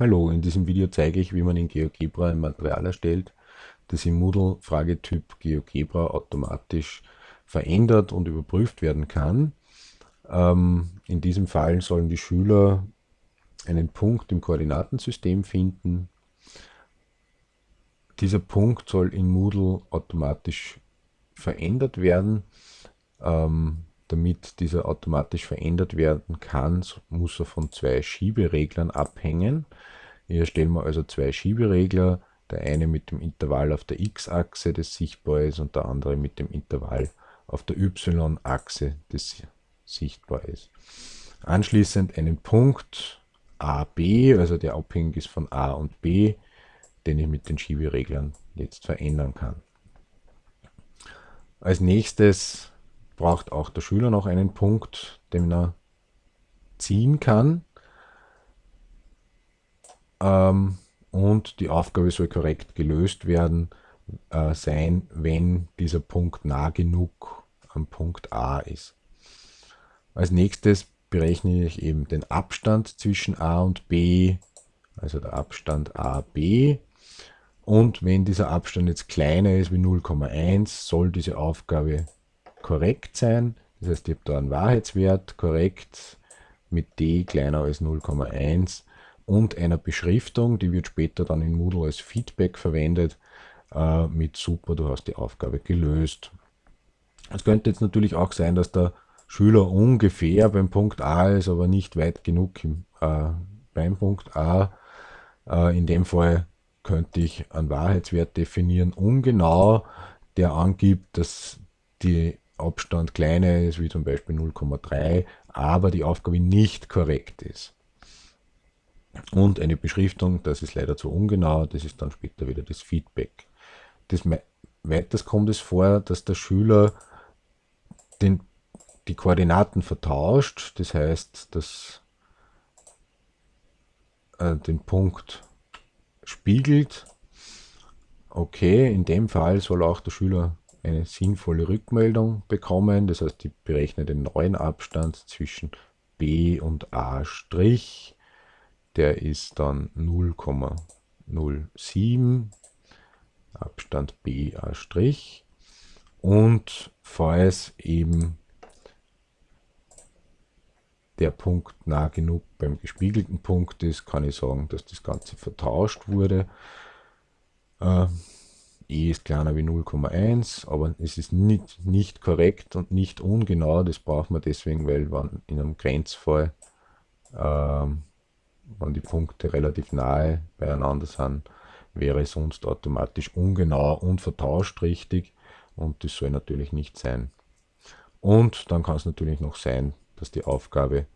Hallo, in diesem Video zeige ich, wie man in GeoGebra ein Material erstellt, das im Moodle-Fragetyp GeoGebra automatisch verändert und überprüft werden kann. Ähm, in diesem Fall sollen die Schüler einen Punkt im Koordinatensystem finden. Dieser Punkt soll in Moodle automatisch verändert werden. Ähm, damit dieser automatisch verändert werden kann, muss er von zwei Schiebereglern abhängen. Hier stellen wir also zwei Schieberegler, der eine mit dem Intervall auf der x-Achse, das sichtbar ist, und der andere mit dem Intervall auf der y-Achse, das sichtbar ist. Anschließend einen Punkt AB, also der abhängig ist von A und B, den ich mit den Schiebereglern jetzt verändern kann. Als nächstes braucht auch der Schüler noch einen Punkt, den er ziehen kann. Ähm, und die Aufgabe soll korrekt gelöst werden äh, sein, wenn dieser Punkt nah genug am Punkt A ist. Als nächstes berechne ich eben den Abstand zwischen A und B, also der Abstand AB. Und wenn dieser Abstand jetzt kleiner ist wie 0,1, soll diese Aufgabe korrekt sein. Das heißt, ich habe da einen Wahrheitswert korrekt mit d kleiner als 0,1 und einer Beschriftung, die wird später dann in Moodle als Feedback verwendet, äh, mit super, du hast die Aufgabe gelöst. Es könnte jetzt natürlich auch sein, dass der Schüler ungefähr beim Punkt A ist, aber nicht weit genug im, äh, beim Punkt A. Äh, in dem Fall könnte ich einen Wahrheitswert definieren, ungenau, der angibt, dass die Abstand kleiner ist, wie zum Beispiel 0,3, aber die Aufgabe nicht korrekt ist. Und eine Beschriftung, das ist leider zu ungenau, das ist dann später wieder das Feedback. Das weiters kommt es vor, dass der Schüler den, die Koordinaten vertauscht, das heißt, dass äh, den Punkt spiegelt. Okay, in dem Fall soll auch der Schüler eine sinnvolle Rückmeldung bekommen. Das heißt, ich berechne den neuen Abstand zwischen B und A'. Der ist dann 0,07 Abstand BA'. Und falls eben der Punkt nah genug beim gespiegelten Punkt ist, kann ich sagen, dass das Ganze vertauscht wurde. Äh, e ist kleiner wie 0,1, aber es ist nicht, nicht korrekt und nicht ungenau. Das braucht man deswegen, weil wenn in einem Grenzfall, ähm, wenn die Punkte relativ nahe beieinander sind, wäre es sonst automatisch ungenau und vertauscht richtig und das soll natürlich nicht sein. Und dann kann es natürlich noch sein, dass die Aufgabe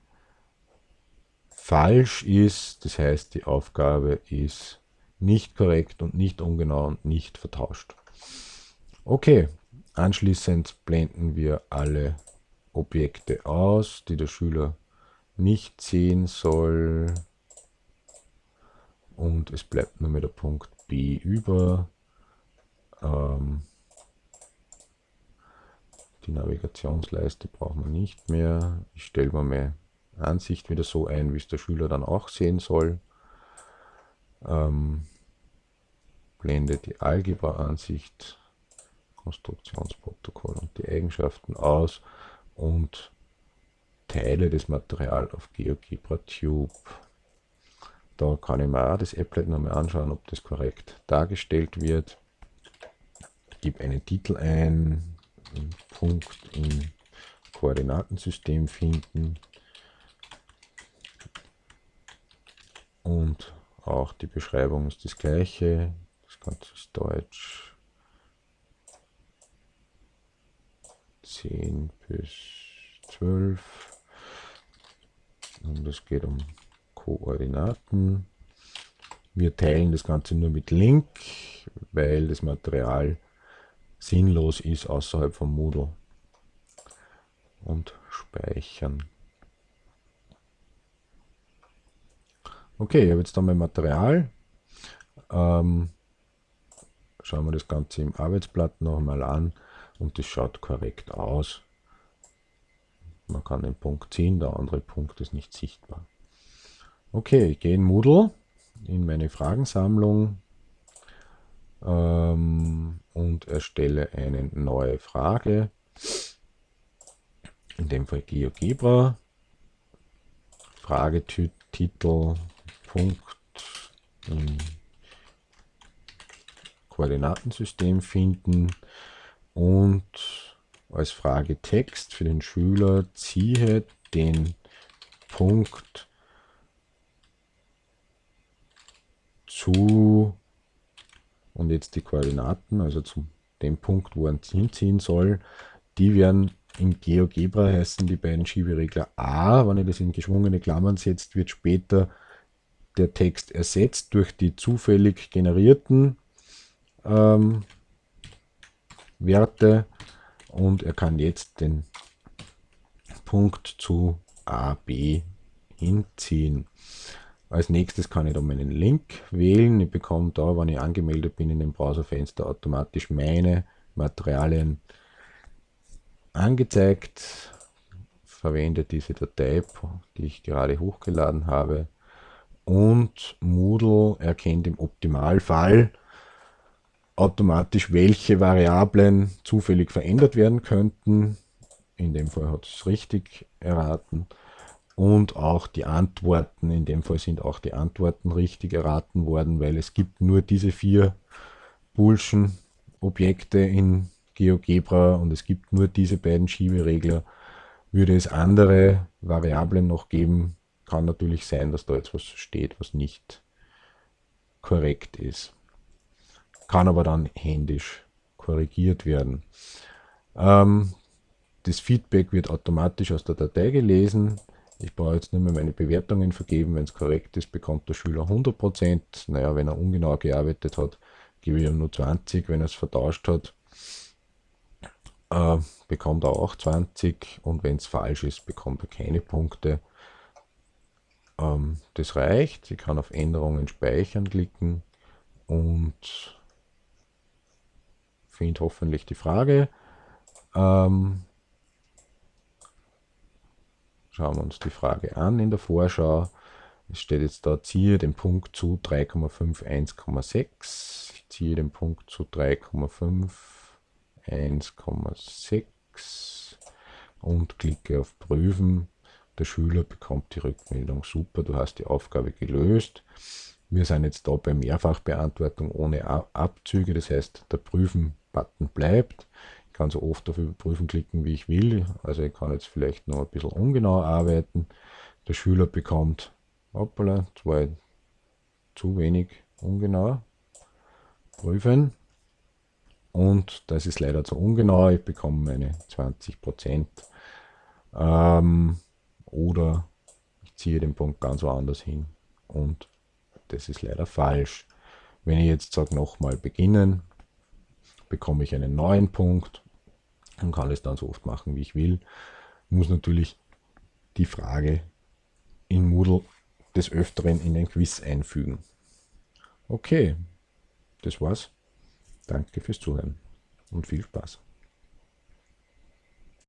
falsch ist, das heißt die Aufgabe ist nicht korrekt und nicht ungenau und nicht vertauscht. Okay, anschließend blenden wir alle Objekte aus, die der Schüler nicht sehen soll. Und es bleibt nur mehr der Punkt B über. Ähm, die Navigationsleiste brauchen wir nicht mehr. Ich stelle mir meine Ansicht wieder so ein, wie es der Schüler dann auch sehen soll. Ähm, blende die Algebra-Ansicht, Konstruktionsprotokoll und die Eigenschaften aus und teile das Material auf GeoGebra Tube. Da kann ich mir auch das Applet nochmal anschauen, ob das korrekt dargestellt wird. Ich gebe einen Titel ein, einen Punkt im Koordinatensystem finden und auch die Beschreibung ist das gleiche. Das Deutsch 10 bis 12 und es geht um Koordinaten. Wir teilen das Ganze nur mit Link, weil das Material sinnlos ist außerhalb vom Moodle. Und speichern. Okay, ich habe jetzt da mein Material. Ähm, schauen wir das Ganze im Arbeitsblatt nochmal an und das schaut korrekt aus. Man kann den Punkt ziehen, der andere Punkt ist nicht sichtbar. Okay, ich gehe in Moodle in meine Fragensammlung ähm, und erstelle eine neue Frage. In dem Fall GeoGebra. Fragetitel Punkt im Koordinatensystem finden und als Frage Text für den Schüler ziehe den Punkt zu und jetzt die Koordinaten, also zu dem Punkt, wo er hinziehen soll, die werden in GeoGebra heißen die beiden Schieberegler A. Wenn ich das in geschwungene Klammern setzt, wird später der Text ersetzt durch die zufällig generierten ähm, Werte und er kann jetzt den Punkt zu A, B hinziehen. Als nächstes kann ich da meinen Link wählen. Ich bekomme da, wenn ich angemeldet bin in dem Browserfenster, automatisch meine Materialien angezeigt. Verwende diese Datei, die ich gerade hochgeladen habe. Und Moodle erkennt im Optimalfall automatisch, welche Variablen zufällig verändert werden könnten. In dem Fall hat es richtig erraten. Und auch die Antworten, in dem Fall sind auch die Antworten richtig erraten worden, weil es gibt nur diese vier Bullschen Objekte in GeoGebra und es gibt nur diese beiden Schieberegler. Würde es andere Variablen noch geben, kann natürlich sein, dass da jetzt was steht, was nicht korrekt ist kann aber dann händisch korrigiert werden. Ähm, das Feedback wird automatisch aus der Datei gelesen. Ich brauche jetzt nicht mehr meine Bewertungen vergeben. Wenn es korrekt ist, bekommt der Schüler 100%. Naja, wenn er ungenau gearbeitet hat, gebe ich ihm nur 20. Wenn er es vertauscht hat, äh, bekommt er auch 20. Und wenn es falsch ist, bekommt er keine Punkte. Ähm, das reicht. Ich kann auf Änderungen speichern klicken und finde hoffentlich die Frage. Ähm, schauen wir uns die Frage an in der Vorschau. Es steht jetzt da, ziehe den Punkt zu 3,5, 1,6. Ich ziehe den Punkt zu 3,5, 1,6 und klicke auf Prüfen. Der Schüler bekommt die Rückmeldung, super, du hast die Aufgabe gelöst. Wir sind jetzt da bei Mehrfachbeantwortung ohne Abzüge, das heißt, der Prüfen-Button bleibt. Ich kann so oft auf Überprüfen klicken, wie ich will. Also ich kann jetzt vielleicht noch ein bisschen ungenau arbeiten. Der Schüler bekommt, hoppala, zwei zu wenig ungenau. Prüfen. Und das ist leider zu ungenau. Ich bekomme meine 20%. Ähm, oder ich ziehe den Punkt ganz woanders hin und das ist leider falsch. Wenn ich jetzt sage, nochmal beginnen, bekomme ich einen neuen Punkt und kann es dann so oft machen, wie ich will. Muss natürlich die Frage in Moodle des Öfteren in ein Quiz einfügen. Okay, das war's. Danke fürs Zuhören und viel Spaß.